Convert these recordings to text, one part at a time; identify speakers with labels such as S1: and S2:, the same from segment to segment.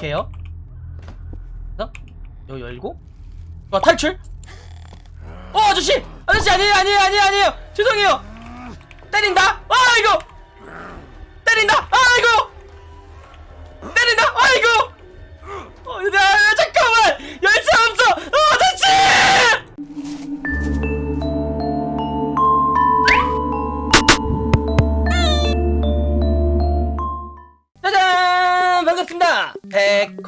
S1: 이렇게 해요. 어? 이거 열고? 어 탈출? 어 아저씨! 아저씨 아니에요 아니에요 아니에요 아니에요! 죄송해요! 때린다! 아 이거 때린다! 아 이거 때린다! 아 이거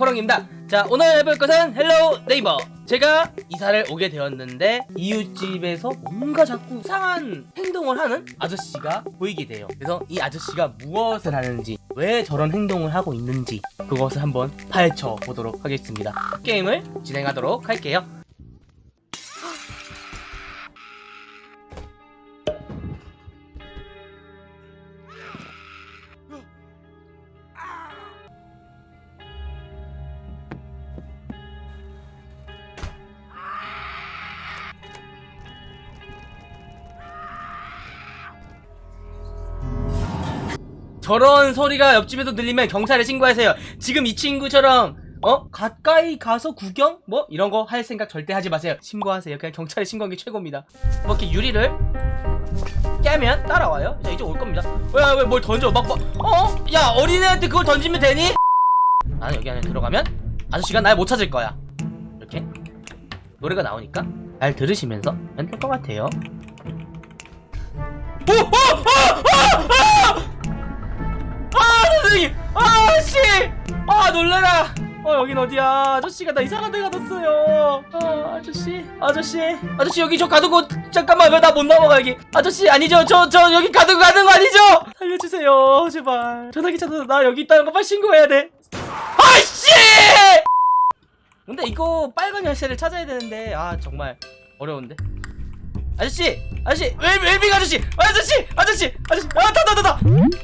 S1: 백호롱입니다. 자 오늘 해볼 것은 Hello Neighbor 제가 이사를 오게 되었는데 이웃집에서 뭔가 자꾸 이상한 행동을 하는 아저씨가 보이게 돼요. 그래서 이 아저씨가 무엇을 하는지 왜 저런 행동을 하고 있는지 그것을 한번 파헤쳐 보도록 하겠습니다. 게임을 진행하도록 할게요 저런 소리가 옆집에도 들리면 경찰에 신고하세요. 지금 이 친구처럼 어 가까이 가서 구경 뭐 이런 거 할 생각 절대 하지 마세요. 신고하세요. 그냥 경찰에 신고하는 게 최고입니다. 뭐 이렇게 유리를 깨면 따라와요. 자 이제 올 겁니다. 왜 왜 뭘 던져 막 막, 어? 야 어린애한테 그걸 던지면 되니? 나는 여기 안에 들어가면 아저씨가 날 못 찾을 거야. 이렇게 노래가 나오니까 잘 들으시면서 하면 될것 같아요. 오! 오! 오! 오! 오! 아 선생님! 아씨! 아 놀래라! 어 여긴 어디야? 아저씨가 나 이상한 데 가뒀어요. 아 아저씨? 아저씨? 아저씨 여기 저 가두고 잠깐만 왜 나 못 넘어가 여기? 아저씨 아니죠? 저저 여기 가두고 가는 거 아니죠? 살려주세요. 제발. 전화기 찾아서 나 여기 있다는 거 빨리 신고해야 돼. 아씨! 근데 이거 빨간 열쇠를 찾아야 되는데 아 정말 어려운데 아저씨 아저씨 웰, 웰빙 아저씨 아저씨 아저씨 아저씨 아 타다 타다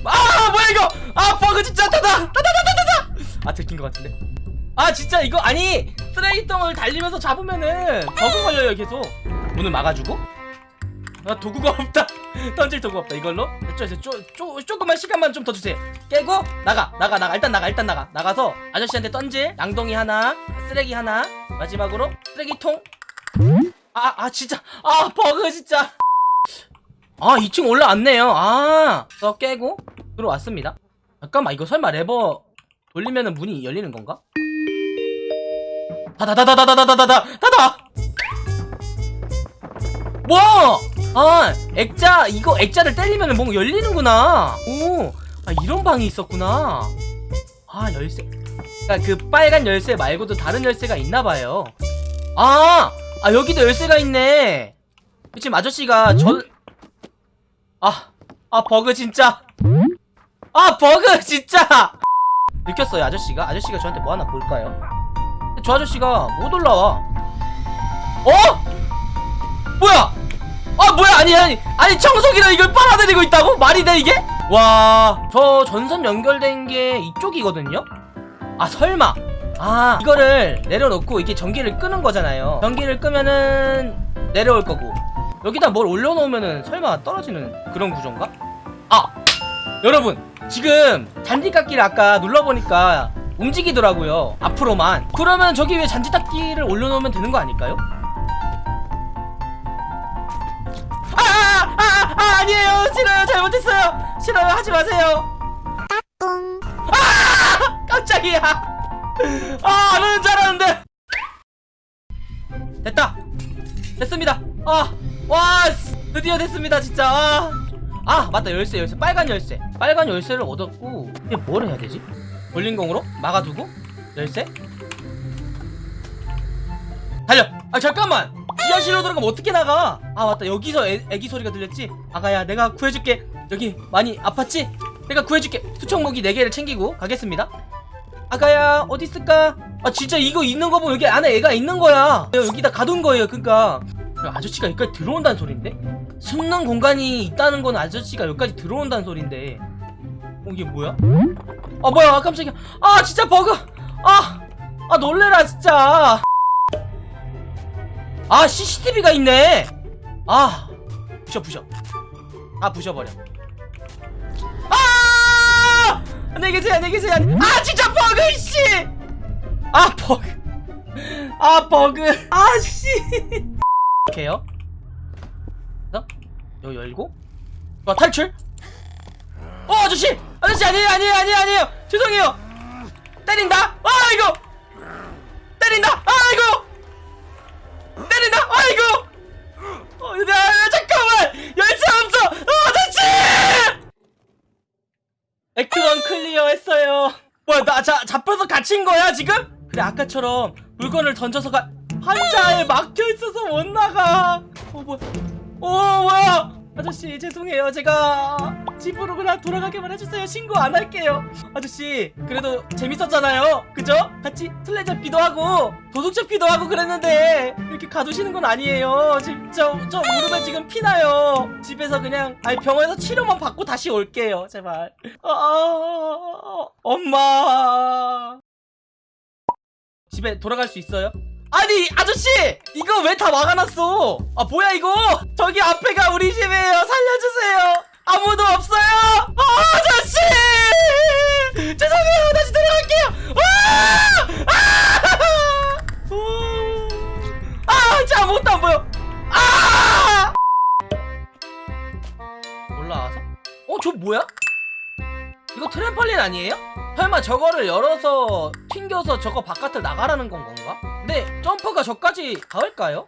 S1: 아 뭐야 이거? 아 버그 진짜 타다 타다 타다 타다 아 들킨 것 같은데? 아 진짜 이거 아니 쓰레기통을 달리면서 잡으면은 버그 걸려요 계속. 문을 막아주고? 아 도구가 없다. 던질 도구 없다. 이걸로? 이제 쪼, 쪼, 조금만 시간만 좀 더 주세요. 깨고 나가 나가 나가. 일단 나가 일단 나가. 나가서 아저씨한테 던질 양동이 하나 쓰레기 하나 마지막으로 쓰레기통 아, 아, 진짜. 아, 버그, 진짜. 아, 2층 올라왔네요. 아, 더 깨고 들어왔습니다. 잠깐만, 이거 설마 레버 돌리면은 문이 열리는 건가? 다다다다다다다다다! 다다! 뭐! 아, 액자, 이거 액자를 때리면은 뭔가 열리는구나. 오, 아, 이런 방이 있었구나. 아, 열쇠. 그니까 그 빨간 열쇠 말고도 다른 열쇠가 있나봐요. 아! 아 여기도 열쇠가 있네. 지금 아저씨가 저... 아, 아 버그 진짜. 아 버그 진짜. 느꼈어요 아저씨가. 아저씨가 저한테 뭐 하나 볼까요? 저 아저씨가 못 올라와. 어? 뭐야? 아 뭐야? 아니 아니 아니 청소기를 이걸 빨아들이고 있다고? 말이 돼 이게? 와 저 전선 연결된 게 이쪽이거든요? 아 설마 아 이거를 내려놓고 이게 전기를 끄는 거잖아요. 전기를 끄면은 내려올 거고. 여기다 뭘 올려놓으면은 설마 떨어지는 그런 구조인가? 아 여러분 지금 잔디깎기를 아까 눌러보니까 움직이더라고요 앞으로만. 그러면 저기 위에 잔디깎기를 올려놓으면 되는 거 아닐까요? 아, 아, 아, 아, 아니에요. 싫어요. 잘못했어요. 싫어요. 하지 마세요. 아 깜짝이야 아, 안 오는 줄 알았는데! 됐다! 됐습니다! 아! 와! 드디어 됐습니다, 진짜! 아, 아 맞다, 열쇠, 열쇠. 빨간 열쇠. 빨간 열쇠를 얻었고, 이게 뭘 해야 되지? 볼링공으로? 막아두고? 열쇠? 달려! 아, 잠깐만! 지하실로 들어가면 어떻게 나가? 아, 맞다. 여기서 애, 애기 소리가 들렸지? 아가야, 내가 구해줄게. 여기 많이 아팠지? 내가 구해줄게. 수청모기 4개를 챙기고 가겠습니다. 아가야 어디 있을까? 아 진짜 이거 있는 거 보면 여기 안에 애가 있는 거야. 여기다 가둔 거예요 그니까. 아저씨가 여기까지 들어온다는 소린데? 숨는 공간이 있다는 건 아저씨가 여기까지 들어온다는 소린데. 어 이게 뭐야? 아 뭐야? 아 깜짝이야. 아 진짜 버그! 아, 아 놀래라 진짜. 아 CCTV가 있네. 아 부셔 부셔. 아 부셔버려 안녕히 계세요 안녕히 계세요. 아 진짜 버그 씨! 아 버그. 아 버그. 아씨. 이렇게요? 어? 여기 열고? 와 탈출? 어 아저씨! 아저씨 아니에요 아니에요 아니에요 아니에요. 죄송해요. 때린다. 아 이거 때린다. 아 이거 거야 지금? 그래 아까처럼 물건을 던져서 가 한자에 막혀있어서 못 나가. 어 뭐야? 어 뭐야? 아저씨 죄송해요. 제가 집으로 그냥 돌아가게만 해주세요. 신고 안 할게요. 아저씨 그래도 재밌었잖아요. 그죠? 같이 술래 잡기도 하고 도둑 잡기도 하고 그랬는데 이렇게 가두시는 건 아니에요. 지금 저, 저 무릎에 지금 피나요. 집에서 그냥 아니 병원에서 치료만 받고 다시 올게요 제발. 아, 아, 엄마 집에 돌아갈 수 있어요? 아니 아저씨 이거 왜 다 막아놨어 아 뭐야 이거 저기 앞에가 우리 집이에요 살려주세요 아무도 없어요 아, 아저씨 죄송해요 다시 돌아갈게요 아! 아! 아! 진짜 아무것도 안 보여 아! 올라와서 어 저 뭐야 이거 트램펄린 아니에요? 설마 저거를 열어서 튕겨서 저거 바깥을 나가라는 건 건가? 근데 점프가 저까지 닿을까요?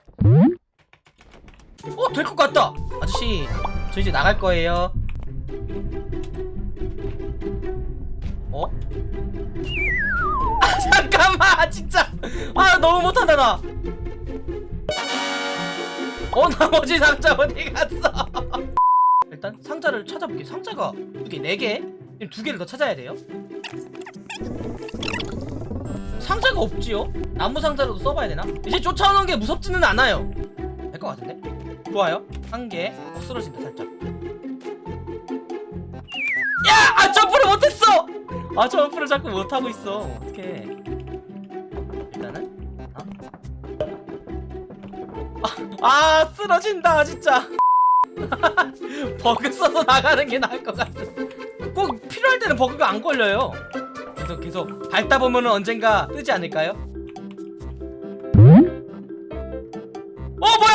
S1: 어? 될 것 같다! 아저씨 저 이제 나갈 거예요 어? 아 잠깐만 진짜 아 너무 못한다 나 어? 나머지 상자 어디 갔어? 일단 상자를 찾아볼게 상자가 두 개, 네 개? 두 개를 더 찾아야 돼요 상자가 없지요? 나무 상자로도 써봐야 되나? 이제 쫓아오는 게 무섭지는 않아요 될 것 같은데? 좋아요 한개 어, 쓰러진다 살짝 야! 아 점프를 못했어! 아 점프를 자꾸 못하고 있어 어떡해 일단은 어? 아, 아 쓰러진다 진짜 버그 써서 나가는 게 나을 것 같아 꼭 필요할 때는 버그가 안 걸려요 그래서 계속 밟다 보면 언젠가 뜨지 않을까요? 어 뭐야